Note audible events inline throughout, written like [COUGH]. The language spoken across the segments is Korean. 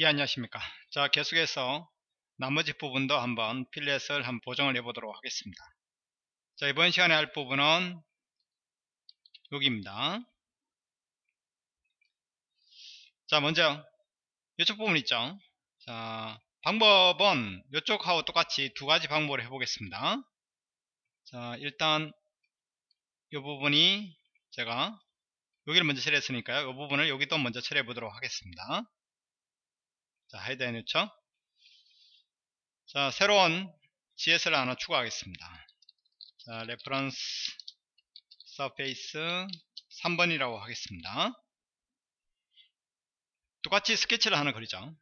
예 안녕하십니까? 자 계속해서 나머지 부분도 한번 필렛을 한번 보정을 해 보도록 하겠습니다. 자 이번 시간에 할 부분은 여기입니다. 자 먼저 이쪽 부분 있죠? 자 방법은 이쪽하고 똑같이 두 가지 방법을 해 보겠습니다. 자 일단 이 부분이 제가 여기를 먼저 처리했으니까요. 이 부분을 여기도 먼저 처리해 보도록 하겠습니다 자, hide 해놓죠. 자, 새로운 GS를 하나 추가하겠습니다. 자, reference surface 3번이라고 하겠습니다. 똑같이 스케치를 하나 그리죠.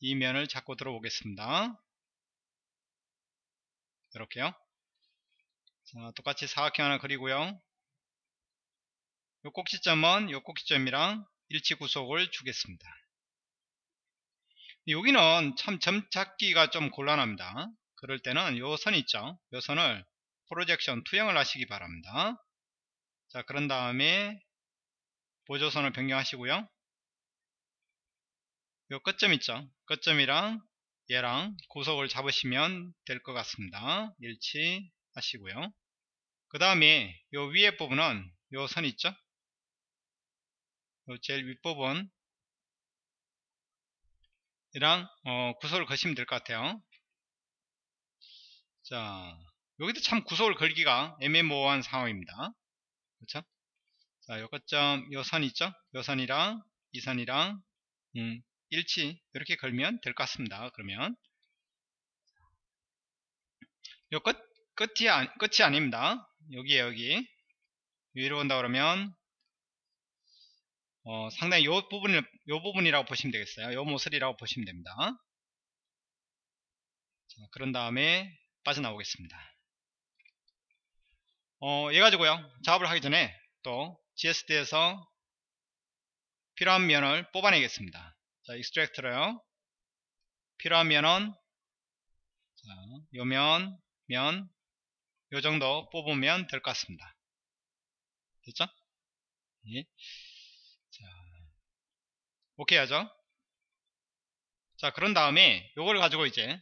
이 면을 잡고 들어오겠습니다. 이렇게요. 자, 똑같이 사각형 하나 그리고요. 요 꼭지점은 요 꼭지점이랑 일치 구속을 주겠습니다. 여기는 참점 잡기가 좀 곤란합니다. 그럴 때는 요 선 있죠. 요 선을 프로젝션 투영을 하시기 바랍니다. 자 그런 다음에 보조선을 변경하시고요. 요 끝점 있죠. 끝점이랑 얘랑 구속을 잡으시면 될 것 같습니다. 일치 하시고요. 그 다음에 요 위에 부분은 요 선 있죠. 요 제일 윗부분 이랑 어, 구속을 거시면 될 것 같아요. 자 여기도 참 구속을 걸기가 애매모호한 상황입니다. 그렇죠? 자 요거점 요선 있죠? 요 선이랑 이 선이랑 음, 일치 이렇게 걸면 될 것 같습니다 그러면. 요 끝, 끝이, 아, 끝이 아닙니다. 여기에 여기. 위로 온다 그러면 어, 상당히 요 부분을 요 부분이라고 보시면 되겠어요. 요 모서리라고 보시면 됩니다. 자, 그런 다음에 빠져나오겠습니다. 어, 얘 가지고요. 작업을 하기 전에 또 GSD에서 필요한 면을 뽑아내겠습니다. 자, 익스트랙트로요. 필요한 면은 자, 요 면, 면, 요 정도 뽑으면 될 것 같습니다. 됐죠? 예. 자, 오케이 하죠? 자 그런 다음에 요걸 가지고 이제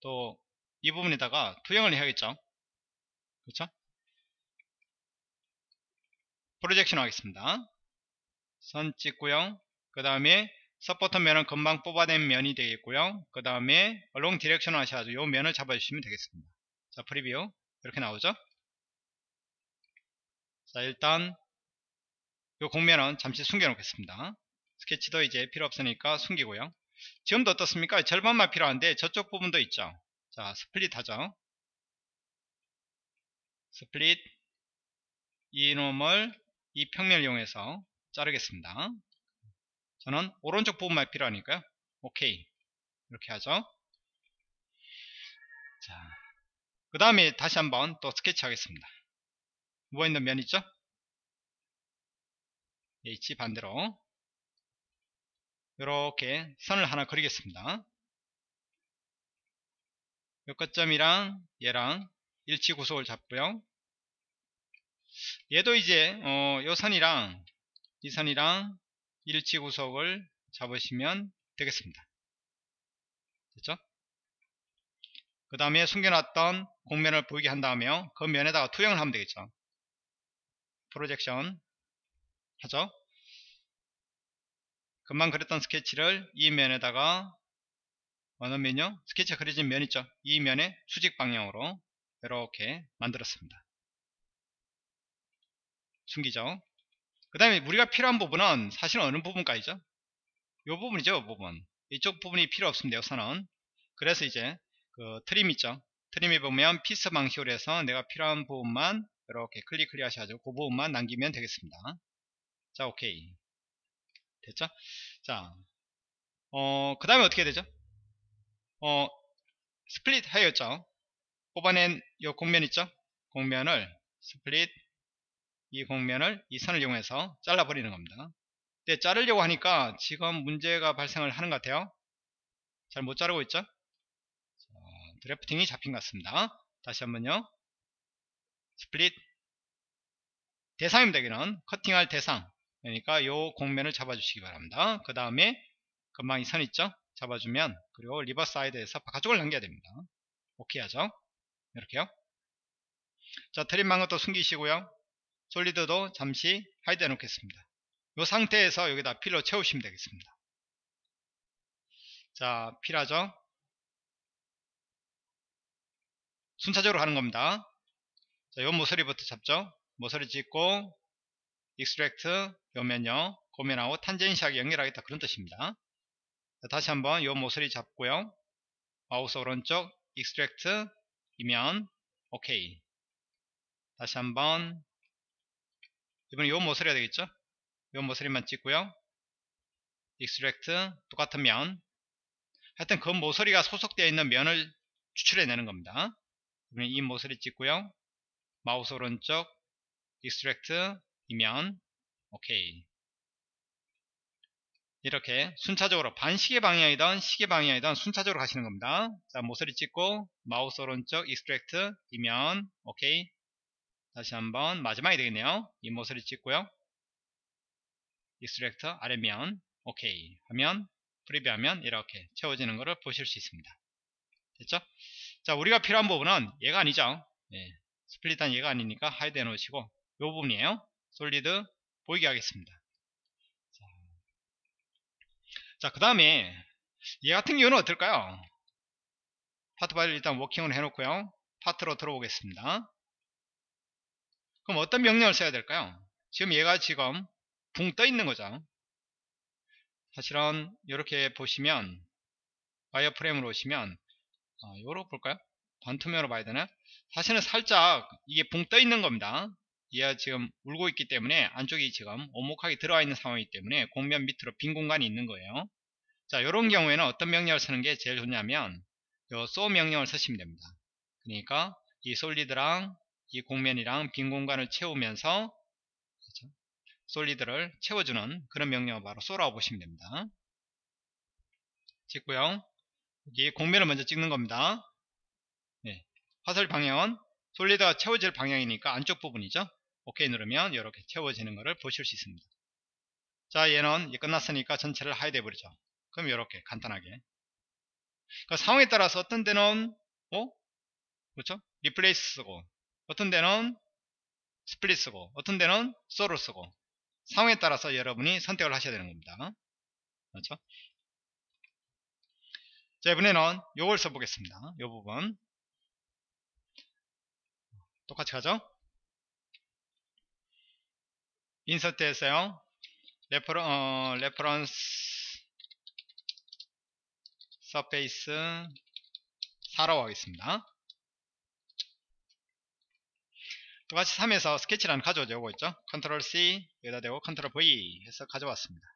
또 이 부분에다가 투영을 해야겠죠? 그렇죠? projection 하겠습니다. 선 찍고요. 그 다음에 support 면은 금방 뽑아낸 면이 되겠고요. 그 다음에 along direction 하셔가지고 요 면을 잡아주시면 되겠습니다. 자 preview. 이렇게 나오죠? 자 일단 요 공면은 잠시 숨겨 놓겠습니다 스케치도 이제 필요 없으니까 숨기고요. 지금도 어떻습니까? 절반만 필요한데 저쪽 부분도 있죠? 자 split 하죠? split 이놈을 이 평면을 이용해서 자르겠습니다. 저는 오른쪽 부분만 필요하니까요. 오케이 이렇게 하죠? 자, 그 다음에 다시 한번 또 스케치 하겠습니다. 누워있는 면 있죠? H 반대로 이렇게 선을 하나 그리겠습니다. 요 끝점이랑 얘랑 일치 구속을 잡고요. 얘도 이제 어, 요 선이랑 이 선이랑 일치 구속을 잡으시면 되겠습니다. 됐죠? 그 다음에 숨겨놨던 공면을 보이게 한 다음에 그 면에다가 투영을 하면 되겠죠. 프로젝션 하죠. 금방 그렸던 스케치를 이 면에다가 어느 면요? 스케치가 그려진 면 있죠? 이 면에 수직 방향으로 이렇게 만들었습니다. 숨기죠. 그 다음에 우리가 필요한 부분은 사실은 어느 부분까지죠? 이 부분이죠, 이 부분. 이쪽 부분이 필요 없습니다, 여기서는. 그래서 이제 그 trim 있죠? trim에 보면 pieces 방식으로 해서 내가 필요한 부분만 이렇게 클릭 클릭 하셔가지고 그 부분만 남기면 되겠습니다. 자, 오케이. 됐죠? 자, 어, 그 다음에 어떻게 되죠? 어, split 하였죠? 뽑아낸 이 곡면 있죠? 곡면을 split 이 곡면을 이 선을 이용해서 잘라버리는 겁니다. 근데 자르려고 하니까 지금 문제가 발생을 하는 것 같아요. 잘 못 자르고 있죠? 자, drafting이 잡힌 것 같습니다. 다시 한번요. split 대상입니다. 여기는 커팅할 대상 그러니까 요 곡면을 잡아주시기 바랍니다. 그 다음에 금방 이 선 있죠? 잡아주면 그리고 reverse side에서 바깥쪽을 넘겨야 됩니다. 오케이 하죠? 이렇게요. 자 trim 방금 것도 숨기시고요. solid도 잠시 hide 해 놓겠습니다. 이 상태에서 여기다 fill로 채우시면 되겠습니다. 자 fill하죠? 순차적으로 하는 겁니다. 자, 요 모서리부터 잡죠? 모서리 찍고 extract 요면요 곡면하고 tangency하게 연결하겠다. 그런 뜻입니다. 자, 다시 한번 요 모서리 잡고요. 마우스 오른쪽 extract 이면 오케이 다시 한번 이번에 요 모서리가 되겠죠? 요 모서리만 찍고요. extract 똑같은 면. 하여튼 그 모서리가 소속되어 있는 면을 추출해 내는 겁니다. 이번에 이 모서리 찍고요. 마우스 오른쪽 extract 이면 오케이. 이렇게 순차적으로 반시계 방향이든 시계 방향이든 순차적으로 가시는 겁니다. 자 모서리 찍고 마우스 오른쪽 extract 이면 오케이. 다시 한번 마지막이 되겠네요. 이 모서리 찍고요. extract 아래면 오케이. 하면 preview 하면 이렇게 채워지는 것을 보실 수 있습니다. 됐죠? 자 우리가 필요한 부분은 얘가 아니죠. 예, split한 얘가 아니니까 hide 해 놓으시고 이 부분이에요 solid 보이게 하겠습니다. 자 그 다음에 얘 같은 경우는 어떨까요? 파트 바디 일단 working을 해 놓고요. 파트로 들어오겠습니다. 그럼 어떤 명령을 써야 될까요? 지금 얘가 지금 붕 떠 있는 거죠. 사실은 이렇게 보시면 wireframe으로 오시면 어, 요로 볼까요? 반투명으로 봐야 되나? 사실은 살짝 이게 붕 떠 있는 겁니다 얘가 지금 울고 있기 때문에 안쪽이 지금 오목하게 들어와 있는 상황이기 때문에 곡면 밑으로 빈 공간이 있는 거예요 자 이런 경우에는 어떤 명령을 쓰는 게 제일 좋냐면 요 so 명령을 쓰시면 됩니다 그러니까 이 솔리드랑 이 공면이랑 빈 공간을 채우면서 그렇죠? 솔리드를 채워주는 그런 명령을 바로 쏘라고 보시면 됩니다. 찍고요. 여기 공면을 먼저 찍는 겁니다. 네. 화살 방향은 솔리드가 채워질 방향이니까 안쪽 부분이죠. 오케이 누르면 이렇게 채워지는 것을 보실 수 있습니다. 자 얘는 끝났으니까 전체를 hide 해버리죠. 그럼 이렇게 간단하게 그러니까 상황에 따라서 어떤 데는 어? 그렇죠? replace 쓰고 어떤 데는 split 쓰고 어떤 데는 sew로 쓰고 상황에 따라서 여러분이 선택을 하셔야 되는 겁니다. 그렇죠? 자 이번에는 요걸 써보겠습니다. 요 부분 똑같이 가죠? insert 했어요. referen, 어, reference surface 4라고 하겠습니다. 똑같이 3에서 스케치 하나 가져오죠. 요거 있죠? Control C 여기다 대고 Control V 해서 가져왔습니다.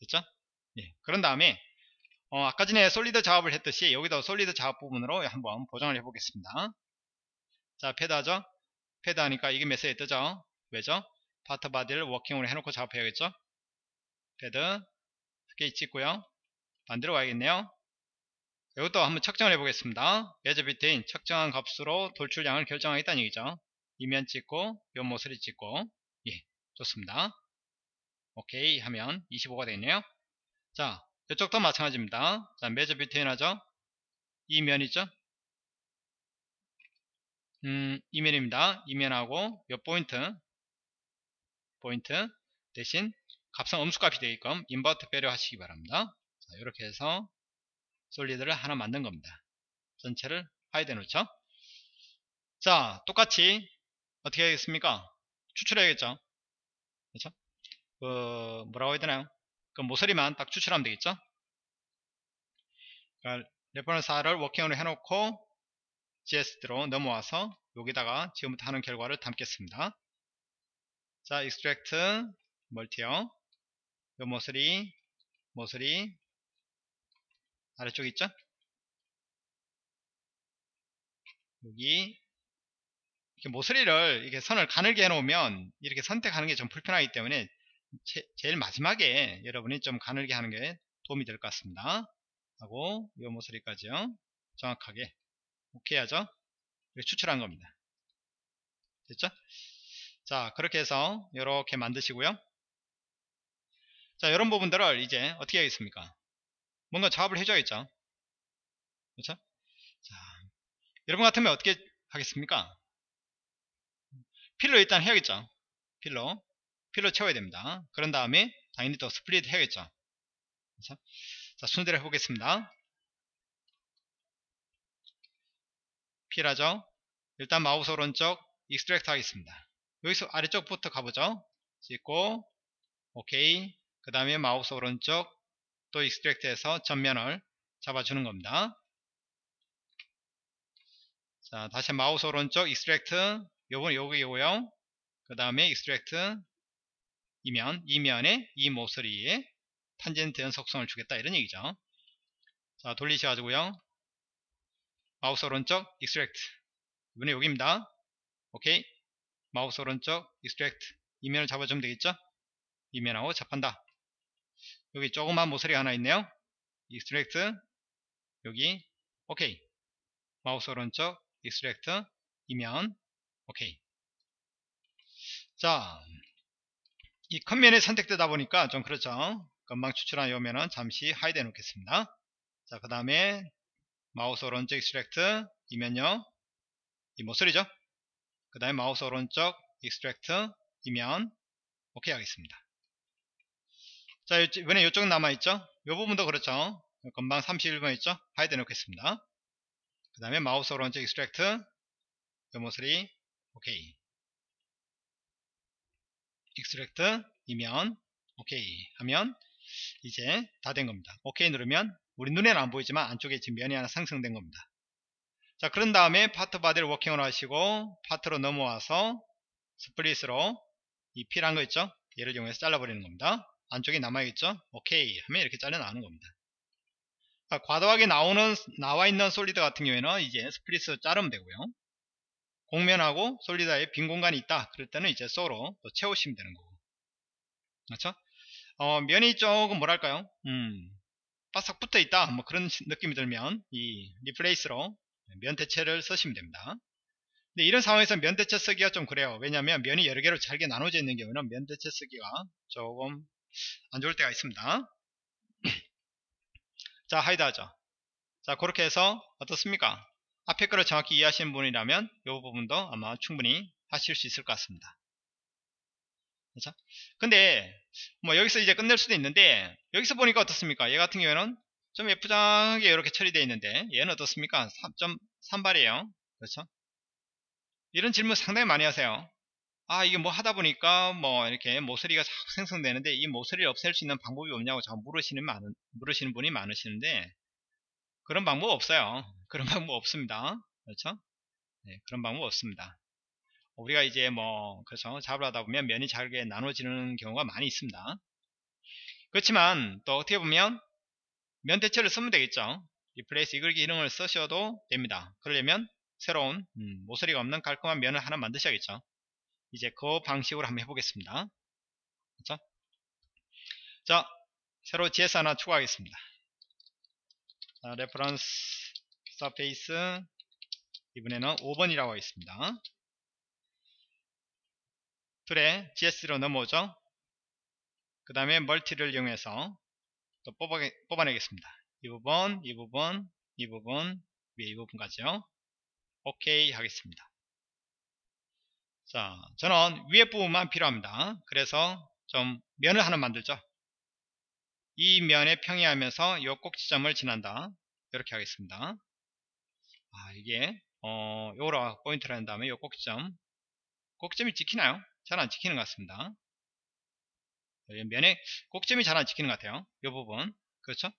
됐죠? 예. 그런 다음에 어, 아까 전에 solid 작업을 했듯이 여기도 solid 작업 부분으로 한번 보정을 해보겠습니다. 자, 패드 하죠? 패드 하니까 이게 메시지 뜨죠? 왜죠? 파트 바디를 working으로 해놓고 작업해야겠죠? 패드 스케치 찍고요. 만들어 가야겠네요. 이것도 한번 측정을 해보겠습니다. measure between 측정한 값으로 돌출량을 결정하겠다는 얘기죠. 이면 찍고 요 모서리 찍고 예 좋습니다. 오케이 하면 25가 되겠네요. 자 이쪽도 마찬가지입니다. 자 measure between 하죠. 이면이죠. 음 이면입니다. 이면하고 요 포인트 포인트 대신 값은 음수값이 되게끔 invert 배려 하시기 바랍니다. 자, 이렇게 해서 solid를 하나 만든 겁니다. 전체를 hide 해놓죠. 자, 똑같이 어떻게 하겠습니까? 추출해야겠죠. 그렇죠? 그 뭐라고 해야 되나요? 그 모서리만 딱 추출하면 되겠죠. 그러니까 레퍼런스 R을 워킹으로 해놓고 GSD로 넘어와서 여기다가 지금부터 하는 결과를 담겠습니다. 자, extract multi요. 요 모서리, 모서리, 아래쪽 있죠? 여기 이렇게 모서리를 이렇게 선을 가늘게 해놓으면 이렇게 선택하는 게 좀 불편하기 때문에 제, 일 마지막에 여러분이 좀 가늘게 하는 게 도움이 될 것 같습니다. 하고 이 모서리까지요. 정확하게 오케이 하죠? 이렇게 추출한 겁니다. 됐죠? 자 그렇게 해서 이렇게 만드시고요. 자 이런 부분들을 이제 어떻게 하겠습니까? 뭔가 작업을 해줘야겠죠? 그렇죠? 자 여러분 같으면 어떻게 하겠습니까? fill로 일단 해야겠죠? fill로 fill로 채워야 됩니다. 그런 다음에 당연히 또 split 해야겠죠? 그렇죠? 자 순서대로 해보겠습니다. fill하죠? 일단 마우스 오른쪽 extract 하겠습니다 여기서 아래쪽부터 가보죠. 찍고 오케이 그 다음에 마우스 오른쪽 또 extract 해서 전면을 잡아주는 겁니다. 자 다시 마우스 오른쪽 extract 요번 여기고요. 그 다음에 extract 이면 이면에 이 모서리에 탄젠트 연속성을 주겠다 이런 얘기죠. 자 돌리셔가지고요. 마우스 오른쪽 extract 이번에 여기입니다. 오케이 마우스 오른쪽 extract 이면을 잡아주면 되겠죠? 이면하고 잡한다. 여기 조그만 모서리 하나 있네요. extract 여기 오케이 마우스 오른쪽 extract 이면 오케이 자, 이 겉면이 선택되다 보니까 좀 그렇죠. 금방 추출한 요면은 잠시 hide 해 놓겠습니다. 자, 그 다음에 마우스 오른쪽 extract 이면요. 이 모서리죠. 그 다음에 마우스 오른쪽 extract 이면 오케이 하겠습니다. 자, 이번에 이쪽은 남아있죠. 이 부분도 그렇죠. 금방 31번 있죠. hide 해 놓겠습니다. 그 다음에 마우스 오른쪽 extract 이 모서리 오케이 extract 이면 오케이 하면 이제 다 된 겁니다. 오케이 누르면 우리 눈에는 안 보이지만 안쪽에 지금 면이 하나 생성된 겁니다. 자 그런 다음에 part body를 working을 하시고 part로 넘어와서 split으로 이 필요한 거 있죠? 얘를 이용해서 잘라버리는 겁니다. 안쪽에 남아있죠? 오케이 하면 이렇게 잘려나가는 겁니다. 자, 과도하게 나오는 나와 있는 solid 같은 경우에는 이제 split을 자르면 되고요. 곡면하고 solid에 빈 공간이 있다. 그럴 때는 이제 sew로 또 채우시면 되는 거고. 그렇죠? 어, 면이 조금 뭐랄까요? 음, 바싹 붙어 있다. 뭐 그런 느낌이 들면 이 replace로 면 대체를 쓰시면 됩니다. 근데 이런 상황에서 면 대체 쓰기가 좀 그래요. 왜냐하면 면이 여러 개로 잘게 나눠져 있는 경우는 면 대체 쓰기가 조금 안 좋을 때가 있습니다. [CLEARS THROAT] 자, 하이드 하죠. 자, 그렇게 해서 어떻습니까? 앞에 거를 정확히 이해하시는 분이라면 이 부분도 아마 충분히 하실 수 있을 것 같습니다. 그렇죠? 근데 뭐 여기서 이제 끝낼 수도 있는데 여기서 보니까 어떻습니까? 얘 같은 경우에는 좀 예쁘장하게 이렇게 처리되어 있는데 얘는 어떻습니까? 3.3발이에요. 그렇죠? 이런 질문 상당히 많이 하세요. 아 이게 뭐 하다 보니까 뭐 이렇게 모서리가 자꾸 생성되는데 이 모서리를 없앨 수 있는 방법이 없냐고 자꾸 물으시는 많은 물으시는 분이 많으시는데 그런 방법 없어요. [LAUGHS] 그런 방법 없습니다. 그렇죠? 네, 그런 방법 없습니다. 우리가 이제 뭐 그래서 작업을 하다 보면 면이 잘게 나눠지는 경우가 많이 있습니다. 그렇지만 또 어떻게 보면 면 대체를 쓰면 되겠죠. replace 이글기 기능을 쓰셔도 됩니다. 그러려면 새로운 음, 모서리가 없는 깔끔한 면을 하나 만드셔야겠죠. 이제 그 방식으로 한번 해보겠습니다. 그렇죠? 자, 새로 GS 하나 추가하겠습니다. 자, reference surface 이번에는 5번이라고 하겠습니다. 툴에 GS로 넘어오죠. 그 다음에 멀티를 이용해서 또 뽑아, 뽑아내겠습니다. 이 부분, 이 부분, 이 부분, 위에 이 부분까지요. 오케이 하겠습니다. 자, 저는 위에 부분만 필요합니다. 그래서 좀 면을 하나 만들죠. 이 면에 평이하면서 이 꼭지점을 지난다. 이렇게 하겠습니다. 아, 이게, 어, 요로 포인트를 한 다음에 요 꼭지점. 꼭지점이 찍히나요? 잘 안 찍히는 것 같습니다. 면에 꼭지점이 잘 안 찍히는 것 같아요. 이 부분. 그렇죠?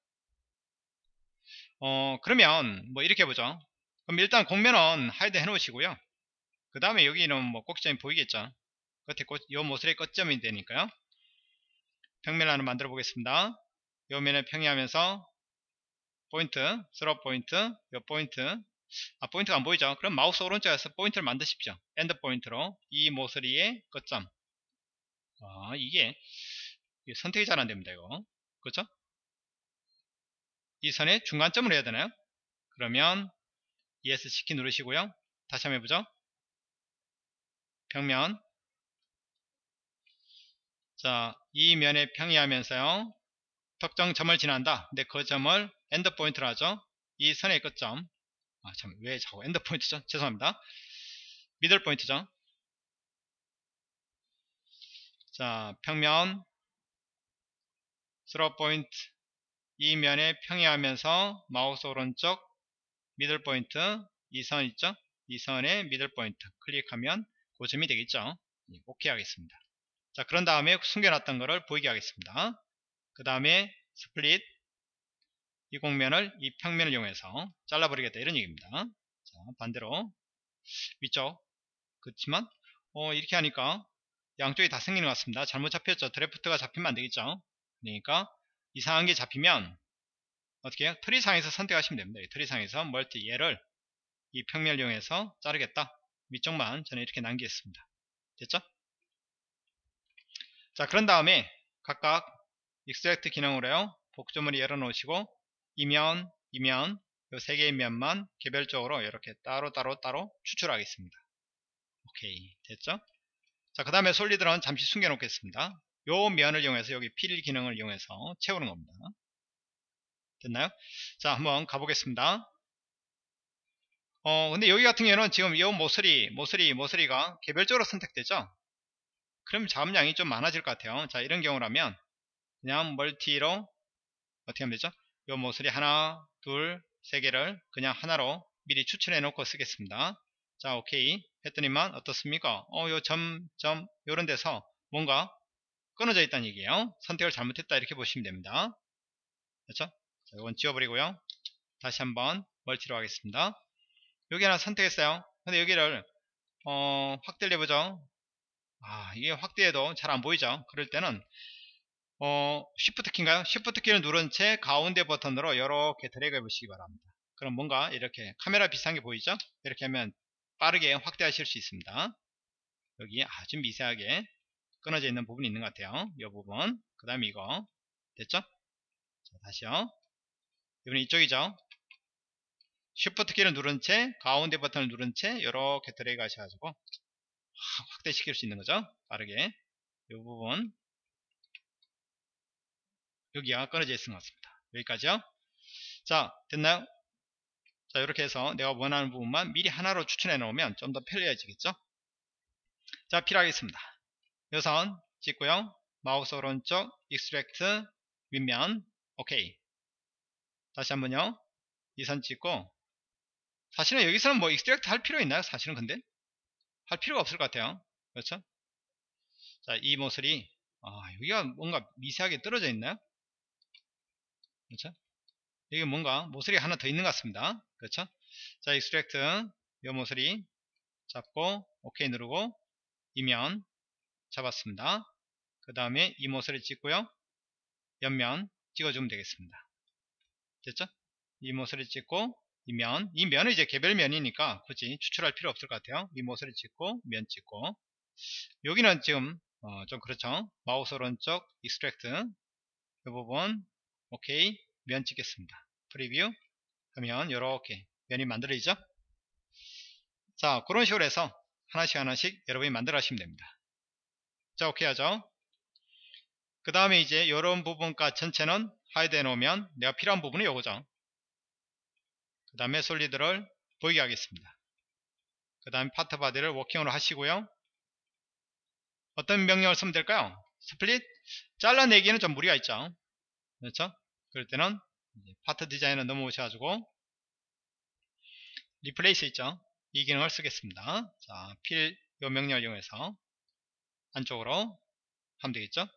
어, 그러면, 뭐, 이렇게 해보죠. 그럼 일단 곡면은 hide 해 놓으시고요. 그 다음에 여기는 뭐 꼭지점이 보이겠죠. 끝에 꽃, 요 모서리 끝점이 되니까요. 평면을 하나 만들어 보겠습니다. 요 면에 평행하면서 포인트, through point, 요 포인트 아 포인트가 안 보이죠? 그럼 마우스 오른쪽에서 포인트를 만드십시오. end point로 이 모서리의 끝점 아 이게 선택이 잘 안됩니다 이거 그렇죠? 이 선의 중간점을 해야 되나요? 그러면 ESC 키 누르시고요. 다시 한번 해보죠. 평면 자, 이 면에 평행하면서요. 특정 점을 지난다. 근데 그 점을 end point로 하죠. 이 선의 끝점. 아, 참, 왜 자꾸 end point죠? [LAUGHS] 죄송합니다. middle point죠. 자, 평면, through point, 이 면에 평행하면서 마우스 오른쪽 middle point, 이 선 있죠? 이 선의 middle point 클릭하면 그 점이 되겠죠? 예, 오케이 하겠습니다. 자, 그런 다음에 숨겨놨던 거를 보이게 하겠습니다. 그 다음에 split 이 곡면을 이 평면을 이용해서 잘라버리겠다 이런 얘기입니다. 자, 반대로 위쪽 그렇지만 어, 이렇게 하니까 양쪽이 다 생기는 것 같습니다. 잘못 잡혔죠. draft가 잡히면 안 되겠죠. 그러니까 이상한 게 잡히면 어떻게 해요? tree상에서 선택하시면 됩니다. tree상에서 multi 얘를 이 평면을 이용해서 자르겠다. 위쪽만 저는 이렇게 남기겠습니다. 됐죠? 자 그런 다음에 각각 extract 기능으로요. 복주머니 열어놓으시고 이면, 이면 이 세 개의 면만 개별적으로 이렇게 따로 따로 따로 추출하겠습니다. 오케이 됐죠? 자 그 다음에 solid는 잠시 숨겨 놓겠습니다. 요 면을 이용해서 여기 fill 기능을 이용해서 채우는 겁니다. 됐나요? 자 한번 가보겠습니다. 어 근데 여기 같은 경우는 지금 이 모서리 모서리 모서리가 개별적으로 선택되죠 그럼 자음량이 좀 많아질 것 같아요 자 이런 경우라면 그냥 멀티로 어떻게 하면 되죠 이 모서리 하나 둘 세 개를 그냥 하나로 미리 추출해 놓고 쓰겠습니다 자 오케이 했더니만 어떻습니까 어요 점점 요런 데서 뭔가 끊어져 있다는 얘기예요. 선택을 잘못했다 이렇게 보시면 됩니다. 그렇죠? 자 이건 지워버리고요. 다시 한번 멀티로 하겠습니다. 여기 하나 선택했어요. 근데 여기를 어, 확대를 해보죠. 아 이게 확대해도 잘 안 보이죠? 그럴 때는 어, Shift 키인가요? Shift 키를 누른 채 가운데 버튼으로 이렇게 드래그 해보시기 바랍니다. 그럼 뭔가 이렇게 카메라 비슷한 게 보이죠? 이렇게 하면 빠르게 확대하실 수 있습니다. 여기 아주 미세하게 끊어져 있는 부분이 있는 것 같아요. 이 부분. 그 다음에 이거. 됐죠? 자, 다시요. 이번엔 이쪽이죠? 쉬프트 키를 누른 채 가운데 버튼을 누른 채 이렇게 드래그 하셔가지고 확대시킬 수 있는 거죠? 빠르게. 이 부분. 여기가 끊어져 있는 것 같습니다. 여기까지요. 자 됐나요? 자 이렇게 해서 내가 원하는 부분만 미리 하나로 추천해 놓으면 좀 더 편리해지겠죠? 자 fill 하겠습니다 요선 찍고요 마우스 오른쪽 extract 윗면 오케이 다시 한번요 이 선 찍고 사실은 여기서는 뭐 extract 할 필요 있나요? 사실은 근데 할 필요가 없을 것 같아요. 그렇죠? 자, 이 모서리 아, 여기가 뭔가 미세하게 떨어져 있나요? 그렇죠? 여기 뭔가 모서리 하나 더 있는 것 같습니다. 그렇죠? 자, extract 이 모서리 잡고 오케이 누르고 이면 잡았습니다. 그 다음에 이 모서리 찍고요. 옆면 찍어주면 되겠습니다. 됐죠? 이 모서리 찍고 이 면, 이 면은 이제 개별 면이니까 굳이 추출할 필요 없을 것 같아요. 이 모서리 찍고 면 찍고 여기는 지금 어, 좀 그렇죠. 마우스 오른쪽 extract 이 부분 오케이 면 찍겠습니다. preview 하면 이렇게 면이 만들어지죠. 자 그런 식으로 해서 하나씩 하나씩 여러분이 만들어 하시면 됩니다. 자 오케이 하죠. 그 다음에 이제 이런 부분과 전체는 hide 해놓으면 내가 필요한 부분이 요거죠. 그 다음에 solid를 보이게 하겠습니다. 그 다음에 part body를 working으로 하시고요. 어떤 명령을 쓰면 될까요? Split 잘라내기에는 좀 무리가 있죠. 그렇죠? 그럴 때는 Part Design을 넘어오셔가지고 Replace 있죠. 이 기능을 쓰겠습니다. 자, Fill, 요 명령을 이용해서 안쪽으로 하면 되겠죠.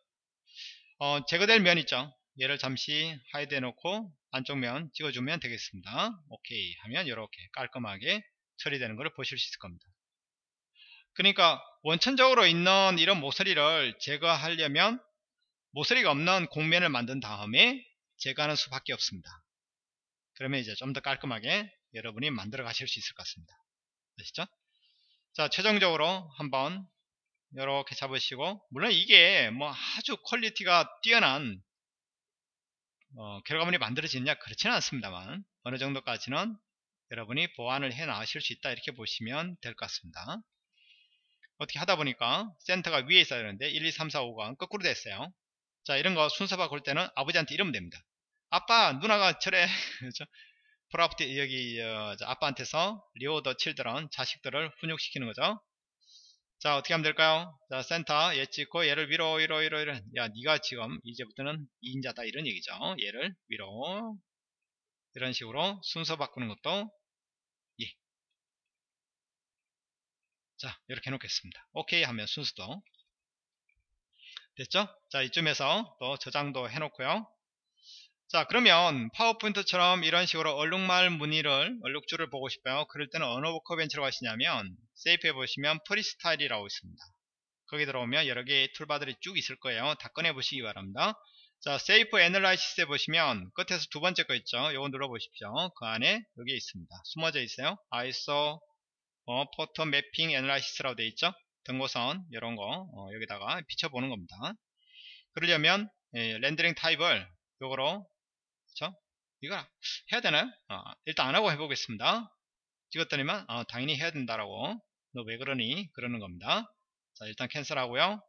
어, 제거될 면 있죠. 얘를 잠시 hide 해놓고 안쪽 면 찍어주면 되겠습니다. 오케이 하면 이렇게 깔끔하게 처리되는 것을 보실 수 있을 겁니다. 그러니까 원천적으로 있는 이런 모서리를 제거하려면 모서리가 없는 곡면을 만든 다음에 제거하는 수밖에 없습니다. 그러면 이제 좀 더 깔끔하게 여러분이 만들어 가실 수 있을 것 같습니다. 아시죠? 자 최종적으로 한번 이렇게 잡으시고 물론 이게 뭐 아주 quality가 뛰어난 어, 결과물이 만들어지느냐 그렇지는 않습니다만 어느 정도까지는 여러분이 보완을 해 나가실 수 있다 이렇게 보시면 될 것 같습니다 어떻게 하다 보니까 센터가 위에 있어야 되는데 1, 2, 3, 4, 5가 거꾸로 됐어요. 자 이런 거 순서 바꿀 때는 아버지한테 이러면 됩니다. 아빠 누나가 저래? [LAUGHS] Property 여기 어, 아빠한테서 Reorder Children 자식들을 훈육시키는 거죠. 자 어떻게 하면 될까요? 자 센터 얘 찍고 얘를 위로 위로 위로 위로 야 니가 지금 이제부터는 2인자다 이런 얘기죠. 얘를 위로 이런 식으로 순서 바꾸는 것도 예. 자 이렇게 해놓겠습니다. 오케이 하면 순서도 됐죠? 자 이쯤에서 또 저장도 해놓고요. 자 그러면 파워포인트처럼 이런 식으로 얼룩말 무늬를 얼룩줄을 보고 싶어요. 그럴 때는 어느 워커벤치로 가시냐면 세이프에 보시면 프리스타일이라고 있습니다. 거기 들어오면 여러 개의 툴바들이 쭉 있을 거예요. 다 꺼내 보시기 바랍니다. 자 Shape Analysis에 보시면 끝에서 두 번째 거 있죠. 요거 눌러 보십시오. 그 안에 여기 있습니다. 숨어져 있어요. Iso 어, photo mapping analysis라고 되어 있죠? 등고선 이런 거 어, 여기다가 비춰보는 겁니다. 그러려면 예, 렌더링 타입을 요거로 그쵸? 이거 해야 되나요? 어, 일단 안 하고 해보겠습니다. 찍었더니만 어, 당연히 해야 된다라고 너 왜 그러니? 그러는 겁니다. 자 일단 cancel하고요.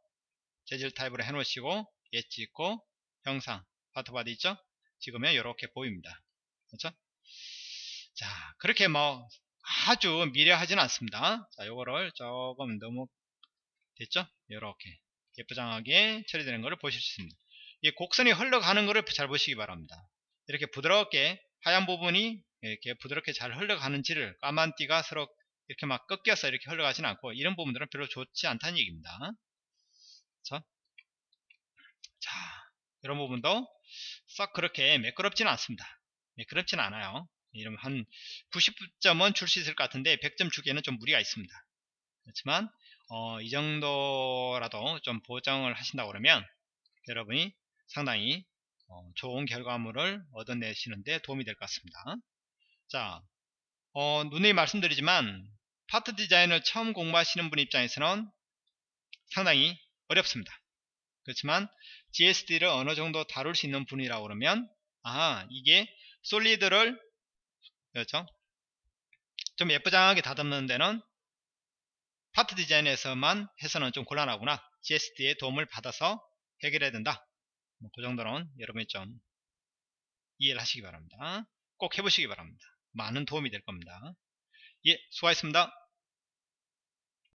재질 타입으로 해놓으시고 예 찍고 형상 Part Body 있죠? 찍으면 이렇게 보입니다. 그렇죠? 자 그렇게 뭐 아주 미려하진 않습니다. 자 요거를 조금 너무 됐죠? 이렇게 예쁘장하게 처리되는 것을 보실 수 있습니다. 이 곡선이 흘러가는 것을 잘 보시기 바랍니다. 이렇게 부드럽게 하얀 부분이 이렇게 부드럽게 잘 흘러가는지를 까만 띠가 서로 이렇게 막 꺾여서 이렇게 흘러가진 않고 이런 부분들은 별로 좋지 않다는 얘기입니다. 그렇죠? 자, 이런 부분도 썩 그렇게 매끄럽지는 않습니다. 매끄럽지는 않아요. 이러면 한 90점은 줄 수 있을 것 같은데 100점 주기에는 좀 무리가 있습니다. 그렇지만 어, 이 정도라도 좀 보정을 하신다고 그러면 여러분이 상당히 어, 좋은 결과물을 얻어내시는데 도움이 될 것 같습니다. 자, 어, 눈에 말씀드리지만 파트 디자인을 처음 공부하시는 분 입장에서는 상당히 어렵습니다. 그렇지만 GSD를 어느 정도 다룰 수 있는 분이라고 그러면 아 이게 솔리드를 그렇죠? 좀 예쁘장하게 다듬는 데는 파트 디자인에서만 해서는 좀 곤란하구나 GSD의 도움을 받아서 해결해야 된다 뭐 그 정도는 여러분이 좀 이해를 하시기 바랍니다. 꼭 해보시기 바랍니다. 많은 도움이 될 겁니다. 예, 수고하셨습니다.